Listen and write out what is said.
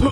Huh?